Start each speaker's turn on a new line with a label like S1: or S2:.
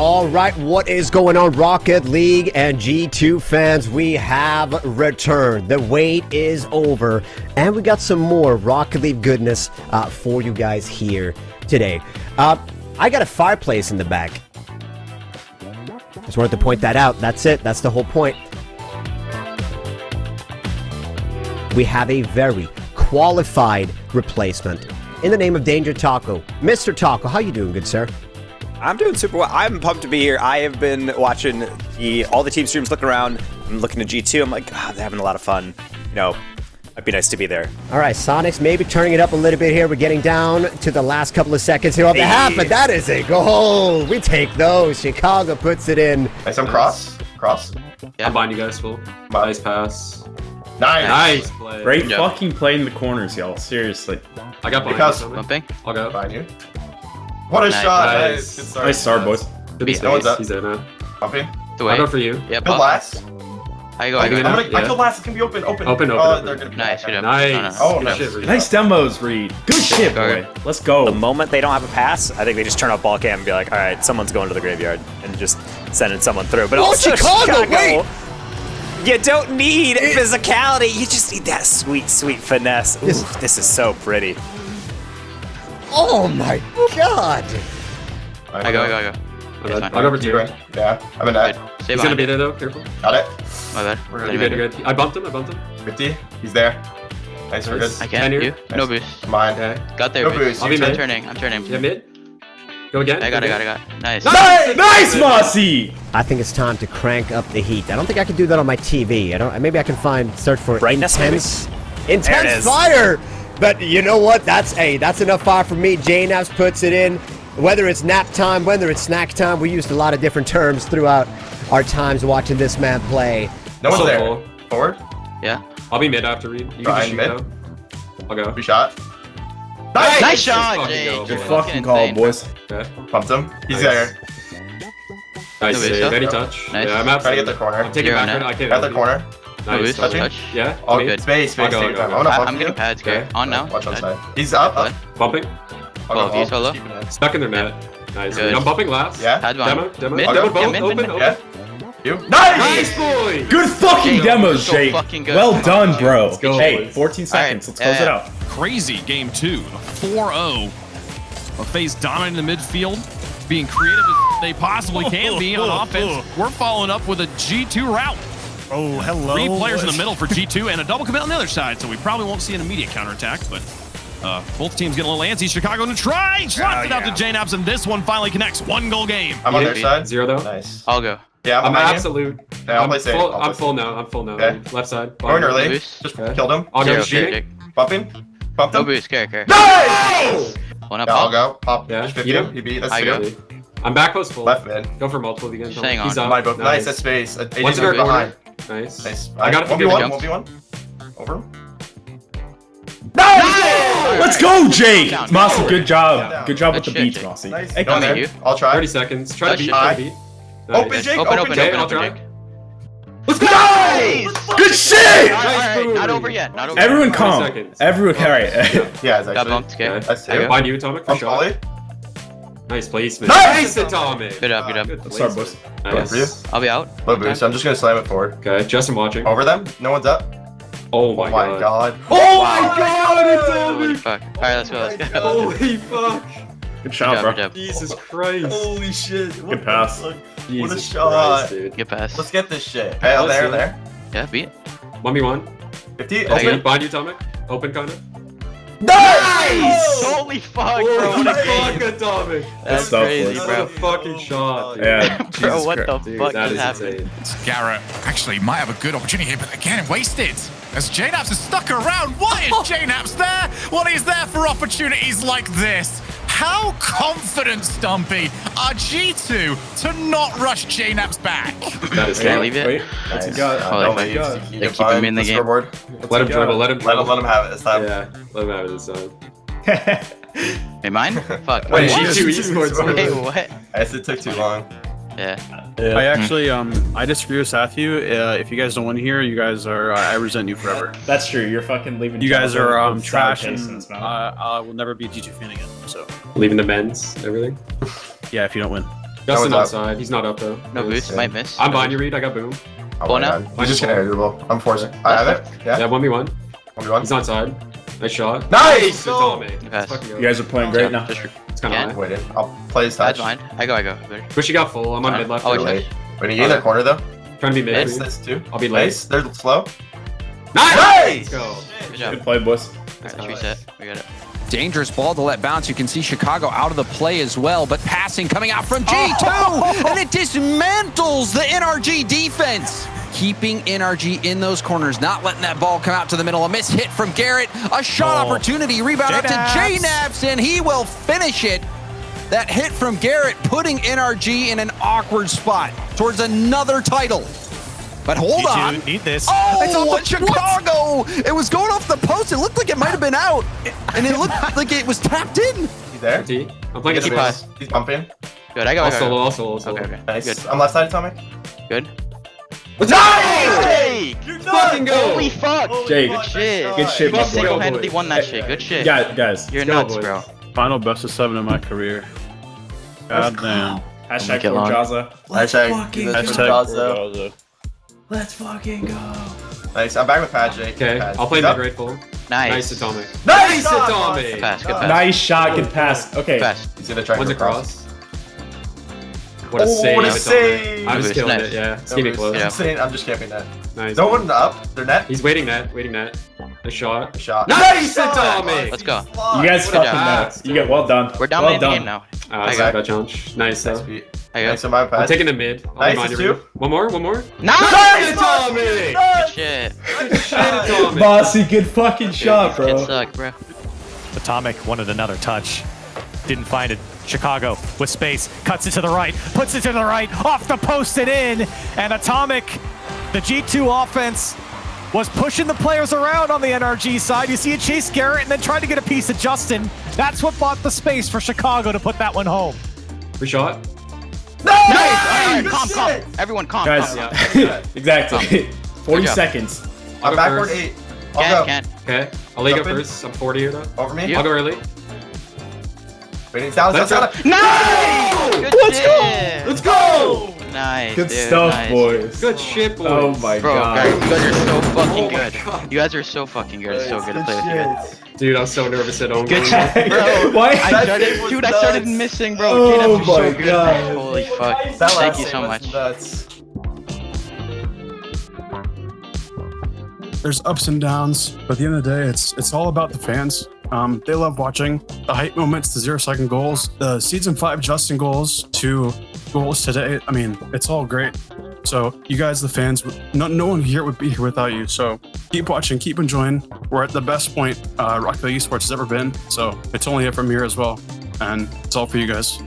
S1: all right. What is going on, Rocket League and G2 fans? We have returned. The wait is over, and we got some more Rocket League goodness uh, for you guys here today. Uh, I got a fireplace in the back. Just wanted to point that out. That's it. That's the whole point. We have a very qualified replacement in the name of Danger Taco. Mr. Taco, how you doing, good sir?
S2: I'm doing super well. I'm pumped to be here. I have been watching the all the team streams, looking around. I'm looking at G2. I'm like, oh, they're having a lot of fun. You know, it'd be nice to be there.
S1: All right, Sonics maybe turning it up a little bit here. We're getting down to the last couple of seconds here on the
S2: Hey.
S1: half, but that is a goal. We take those. Chicago puts it in.
S3: Nice, I'm cross. Cross.
S4: I'm behind you guys, full.
S3: Bye.
S4: Nice pass.
S3: Nice.
S4: Nice play.
S5: Great
S6: Yeah.
S5: fucking play in the corners, y'all. Seriously.
S4: I got behind
S3: Because-
S4: you. Tommy.
S6: Bumping.
S4: I'll go.
S3: Behind you. What a
S6: Nice.
S3: shot.
S4: Nice.
S3: Nice. Good start.
S5: Nice start, boys.
S4: To the
S3: No one's
S4: space.
S3: up.
S4: He's there now.
S3: Bumping.
S6: The
S4: I'll go for you.
S6: Yep.
S3: Good
S6: up.
S3: last.
S6: How you go?
S4: Are
S6: How
S4: you
S6: you
S4: gonna-
S6: go?
S3: I'm gonna, I
S4: Yeah.
S3: killed last. It can be open. Open.
S4: Open, open,
S3: Oh,
S4: open.
S3: they're gonna be
S6: Nice, good
S3: back.
S4: Nice.
S6: No, no.
S3: Oh,
S4: Good
S3: nice.
S4: shit, Reed.
S5: Nice demos, Reed. Good shit,
S6: Go
S5: boy. Let's go.
S2: The moment they don't have a pass, I think they just turn off ball cam and be like, all right, someone's going to the graveyard and just sending someone through. But
S1: Oh,
S2: also
S1: Chicago, wait!
S2: You don't need physicality. You just need that sweet, sweet finesse. Ooh,
S1: Yes.
S2: this is so pretty.
S1: Oh my god.
S6: I go. I go. I go.
S4: My
S6: It's
S4: bad.
S6: fine.
S4: I'll go over
S3: Keep
S4: two.
S3: going. Yeah. I'm in
S6: Good.
S3: net.
S6: Stay
S4: He's gonna be
S6: it.
S4: there though. Careful.
S3: Got it.
S6: My bad.
S3: We're
S6: Stay
S3: good.
S4: You good?
S6: behind
S4: You
S6: it.
S4: good? I bumped him. I bumped him.
S3: 50. He's there. Nice. We're good.
S6: I can't.
S4: Tenure.
S6: You? No boost.
S3: Mine.
S4: Okay.
S6: Got there.
S3: No
S6: boost.
S3: boost.
S4: I'll be
S6: I'm turning. I'm turning.
S4: Yeah, mid. Go again.
S6: I got
S4: Go
S6: it. I got
S4: again.
S6: it. Got. Nice.
S5: Nice, nice, Mossy!
S1: I think it's time to crank up the heat. I don't think I can do that on my TV. I don't. Maybe I can find search for
S2: Brightness, maybe?
S1: intense,
S2: There
S1: intense
S2: is.
S1: fire. But you know what? That's hey, that's enough fire for me. JKnaps puts it in. Whether it's nap time, whether it's snack time, we used a lot of different terms throughout our times watching this man play.
S3: No one's
S4: So
S3: there.
S4: full.
S3: Forward.
S6: Yeah.
S4: I'll be mid after Reed. You can
S3: Fine,
S4: just shoot
S3: mid.
S4: though. I'll go.
S3: We shot.
S6: Nice
S4: Let's
S6: shot,
S4: fucking
S6: Jake.
S4: go,
S5: Good
S6: fucking
S5: fucking call, boys.
S4: Okay.
S3: Pumped him. He's
S4: Nice.
S3: there.
S4: Nice
S6: No
S4: save. Any touch.
S6: Nice.
S4: Yeah, I'm
S3: Trying
S4: absolutely.
S3: to get the corner.
S4: I'm taking
S6: You're
S4: back.
S6: on.
S4: I can't.
S3: Got the corner.
S6: No
S4: Nice.
S6: No
S3: Touching?
S6: touch.
S4: Yeah.
S3: Oh,
S4: me.
S3: space, space.
S4: I'll go,
S3: Take
S4: I'll
S3: your time.
S4: go.
S3: I'm
S6: I-
S3: bump
S6: I'm getting pads.
S4: Okay.
S6: Okay. Oh, on now.
S3: Watch on side. He's up. up.
S4: Bumping.
S3: I'll
S6: Well, he's
S3: home.
S6: solo.
S3: Just in.
S4: Stuck in their net. Nice.
S6: Good.
S4: I'm bumping last.
S3: Yeah.
S6: Pad.
S4: Demo. Demo.
S6: Mid.
S4: Demo. Both.
S6: Yeah, mid,
S4: Open.
S6: mid.
S4: Open.
S3: Yeah. You. Nice.
S4: Nice boy.
S5: Good fucking
S6: Jake,
S5: demos,
S6: so
S5: Jake.
S6: fucking good.
S5: Well done, bro.
S4: Let's go,
S5: hey, 14 seconds.
S6: Alright,
S5: Let's close
S6: yeah,
S5: it
S6: uh,
S5: out.
S7: crazy game two. 4-0. A phase oh. dominating the midfield, being creative as they possibly can be on offense. We're following up with a G2 route.
S8: Oh, hello.
S7: Three players in the middle for G2 and a double commit on the other side, so we probably won't see an immediate counterattack, but uh, both teams get a little antsy. Chicago to try, slots it out to JKnaps, and this one finally connects. One goal game.
S3: I'm on
S4: You
S3: their
S4: hit
S3: side.
S4: Zero though.
S3: Nice.
S6: I'll go.
S3: Yeah, I'm,
S4: I'm absolute.
S3: Yeah, I'll
S4: I'm
S3: play safe.
S4: full.
S3: I'll
S4: I'm
S3: play
S4: full now. I'm full now.
S3: Okay.
S4: Left side.
S3: Going
S4: bottom.
S3: early.
S6: boost.
S3: Just
S4: Okay.
S3: killed him.
S4: I'll go
S6: Zero,
S4: shooting.
S6: Jake.
S3: Bumping. Bumped
S6: No boost. Care, care.
S3: Nice.
S6: One up.
S3: Yeah, I'll
S6: I'll
S3: go. Pop.
S4: Yeah.
S3: Just 50
S4: You
S3: him. beat. That's
S6: I
S3: two.
S6: go.
S4: I'm back post full.
S3: Left mid.
S4: Go for multiple again.
S6: Just hang
S4: He's
S6: on.
S4: up.
S3: My both. Nice. That's space. Uh,
S4: One's
S3: AJ's
S4: in
S3: behind.
S4: Corner. Nice.
S3: Nice.
S4: I got it.
S3: One v
S4: Give
S3: one.
S4: it
S3: One v one. Over. him.
S5: Let's go, Jake!
S6: Down.
S5: Mossy, good job.
S3: Down.
S5: Good job with
S6: Good
S5: the beats,
S6: Jake.
S5: Mossy.
S3: Nice.
S5: Hey,
S3: No,
S5: come
S3: there.
S6: you.
S3: I'll try.
S4: 30 seconds. Try to beat. Try to beat.
S3: Open, Jake.
S6: Open,
S3: Open,
S6: open,
S3: Jake.
S6: open,
S4: I'll
S6: open. Jake.
S4: Let's go!
S3: Nice.
S5: Good shit!
S6: All right, all right. Not over yet. Not over.
S5: Everyone
S6: yet.
S5: calm.
S4: seconds.
S5: Everyone, alright.
S3: Yeah, it's
S6: Got bumped. Okay.
S4: Okay.
S3: That's
S6: I
S3: two.
S6: go.
S4: Find you, Atomic, for
S3: I'm
S4: sure.
S3: Ollie.
S4: Nice placement.
S3: Nice!
S4: Atomic.
S6: Good up. Good up.
S4: Good
S5: Sorry,
S4: placement.
S3: Going
S4: Nice.
S3: for you.
S6: I'll be out.
S3: Low boost. I'm just gonna slam it forward.
S4: Okay, Justin watching.
S3: Over them. No one's up.
S4: Oh my,
S3: Oh my
S4: god.
S3: god.
S4: Oh my god,
S6: Holy fuck. All right, let's go. Let's go.
S4: Holy fuck!
S5: Good
S6: Good
S5: shot,
S6: job,
S5: bro.
S6: good.
S4: Jesus Christ.
S3: Holy shit. What
S5: Good pass.
S3: fuck?
S4: Jesus
S3: What a shot.
S4: Christ, dude.
S6: Good pass.
S3: Let's get this shit. Hey, oh, there,
S4: do it.
S3: there.
S6: Yeah, beat.
S4: 1v1.
S3: 50.
S6: I
S4: Open.
S6: get-
S4: Behind you, Atomic. Open, kinda.
S3: Nice!
S6: Holy fuck, bro. What a
S4: fuck,
S6: game.
S4: Atomic.
S6: That's
S5: stuff,
S6: crazy,
S5: boys.
S4: What a
S6: bro.
S4: fucking shot, dude.
S5: Yeah.
S6: Bro,
S5: Jesus
S6: what the
S4: Dude,
S6: fuck
S4: that
S6: is
S4: is
S6: happening?
S8: Garrett actually might have a good opportunity here, but again, wasted. As JKnaps is stuck around. Oh. What is JKnaps there? Well, he's there for opportunities like this. How confident, Stumpy, are G2 to not rush JKnaps back?
S4: That is
S6: Can I leave it?
S5: Wait, what's he got?
S6: Holy
S3: Oh,
S6: fuck.
S3: you-
S5: God.
S3: you
S6: They keep him in the game.
S3: scoreboard.
S4: Let him
S5: he
S4: dribble, let him
S3: Let
S4: dribble.
S3: him, let him have it this time.
S4: Yeah, let him have it this time.
S6: Hey, mine? Fuck.
S4: Wait,
S3: What?
S4: G2 esports.
S6: Hey, what?
S3: I guess it took too long.
S6: Yeah.
S9: I actually, um, I disagree with Matthew. Uh, if you guys don't win here, you guys are, uh, I resent you forever.
S5: That's true. You're fucking leaving.
S9: You guys are um, trash,
S5: sour taste in
S9: and uh. I will never be a G2 fan again. So,
S4: Leaving the men's, everything.
S9: yeah, if you don't win.
S4: Justin
S3: was up.
S4: outside. He's not up though.
S6: No boost, might miss.
S4: I'm behind you, Reed. I got boom.
S3: Oh
S6: Well,
S3: my. He's just gonna air dribble. I'm forcing. I have it.
S4: Yeah,
S3: Yeah.
S4: one v one.
S3: One v one.
S4: He's outside. Nice shot.
S3: Nice!
S4: Atomic.
S6: Pass.
S4: Fucking
S5: You guys are playing great now.
S6: Just
S4: It's kind of high.
S3: Waiting. I'll play his
S6: That's fine. I go, I go. Better.
S4: Push you got full. I'm on mid left.
S6: Oh,
S4: Trying
S6: he's
S3: Wait. Wait, you in their corner though.
S4: Trying to be mid.
S3: Nice.
S4: for you.
S3: That's two.
S4: I'll be late.
S3: Nice. They're slow.
S4: Nice!
S3: Nice!
S4: Let's go.
S6: Good job.
S5: Good play, boys.
S6: Alright, let's reset. We got it.
S10: Dangerous ball to let bounce. You can see Chicago out of the play as well, but passing coming out from G2, and it dismantles the NRG defense. Keeping NRG in those corners, not letting that ball come out to the middle. A miss hit from Garrett, a shot
S11: Oh.
S10: opportunity, rebound out to JKnaps, and he will finish it. That hit from Garrett putting NRG in an awkward spot towards another title. But hold
S11: G2,
S10: on.
S11: Eat this.
S10: Oh, it's what Chicago! It was going off the post. It looked like it might have been out, and it looked like it was tapped in.
S3: He's there.
S4: T. I'm playing
S3: He's,
S4: a
S3: he's bumping.
S6: Good. I go. I
S4: I'll
S6: go.
S4: solo. Solo. Solo.
S6: Okay, okay.
S3: Nice.
S6: Good.
S3: I'm left side atomic.
S6: Good.
S3: Nice!
S6: Hey!
S4: Fucking go.
S6: Holy fuck!
S5: Jake,
S6: Good shit.
S5: good shit,
S6: You
S5: my boy.
S6: single-handedly won that shit. Good shit.
S5: Guys, guys.
S6: You're
S4: Let's
S6: nuts,
S4: boys.
S6: bro.
S9: Final best of seven in my career. God damn.
S5: Hashtag
S6: make it long.
S5: Forjaza.
S3: Hashtag.
S9: Hashtag
S3: Nice. I'm back with Pad Jake.
S4: Okay.
S3: Pad.
S4: I'll play
S3: He's
S4: mid
S3: up.
S4: right full.
S6: Nice.
S4: Nice atomic.
S3: Nice!
S4: atomic.
S6: Pass. Good pass.
S5: Nice shot, good pass. Okay.
S6: Pass.
S3: He's gonna try
S4: One's
S3: to
S4: across. What a
S3: Oh,
S4: save.
S3: what a save.
S4: I'm just
S6: Nice.
S4: killing
S6: Nice.
S4: it. Yeah. Just keep it close.
S6: Yeah.
S3: I'm, saying, I'm just camping that.
S4: Nice.
S3: No one up. They're net.
S4: He's waiting net. Waiting net. Nice shot.
S3: A Shot.
S4: Nice atomic.
S6: Let's go.
S5: You guys
S6: Good
S5: fucking
S6: job.
S5: know. You get well done.
S6: We're dominating
S5: well
S6: the
S5: done.
S6: game now.
S4: Uh, I got that challenge. Nice.
S3: Nice beat.
S6: I go.
S3: Nice on my
S4: I'm taking the mid. I'll
S3: Nice,
S4: remind
S3: two.
S4: One more. One more.
S6: Nice.
S4: Atomic.
S6: Good shit.
S4: Shit atomic.
S5: Bossy, good fucking shot,
S6: It
S5: bro.
S6: sucked, bro.
S11: Atomic wanted another touch. Didn't find it. Chicago with space, cuts it to the right, puts it to the right, off the post and in. And Atomic, the G2 offense, was pushing the players around on the NRG side. You see it chase Garrett and then tried to get a piece of Justin. That's what bought the space for Chicago to put that one home.
S4: Free shot.
S6: Nice. All right, calm, calm. Everyone, calm.
S5: Guys,
S6: calm.
S5: exactly. 40 seconds.
S3: I'm
S4: go
S3: backward
S4: first.
S3: eight. I'll
S6: Can't,
S3: go.
S6: can't.
S4: Okay. I'll lead up
S3: Jump in.
S4: first. I'm 40 here though.
S3: Over me.
S6: You-
S4: I'll go early.
S3: Waiting. Down, down,
S4: Let's go.
S3: down.
S6: Nice. Good
S5: Let's
S6: shit.
S5: go.
S3: Let's go!
S6: Nice.
S5: Good
S6: dude,
S5: stuff,
S6: nice.
S5: boys.
S4: Good shit, boys.
S5: Oh my
S6: Bro,
S5: god.
S6: guys, you guys are so fucking
S4: Oh my
S6: good.
S4: God.
S6: You guys are so fucking good. It's so good to play with you guys.
S4: Dude, I was so nervous at home.
S6: Good
S4: going
S6: shit, bro.
S5: Why?
S6: I started,
S3: game was
S6: dude, I started missing, bro.
S5: Oh
S6: J-Dubs are so
S5: my
S6: good.
S5: God.
S6: Holy fuck.
S3: That
S6: Thank you so much.
S3: Nuts.
S9: There's ups and downs, but at the end of the day, it's it's all about the fans. Um, they love watching the hype moments, the zero second goals, the season five Justin goals two goals today. I mean, it's all great. So you guys, the fans, no, no one here would be here without you. So keep watching, keep enjoying. We're at the best point uh, Rocket League Esports has ever been. So it's only up from here as well, and it's all for you guys.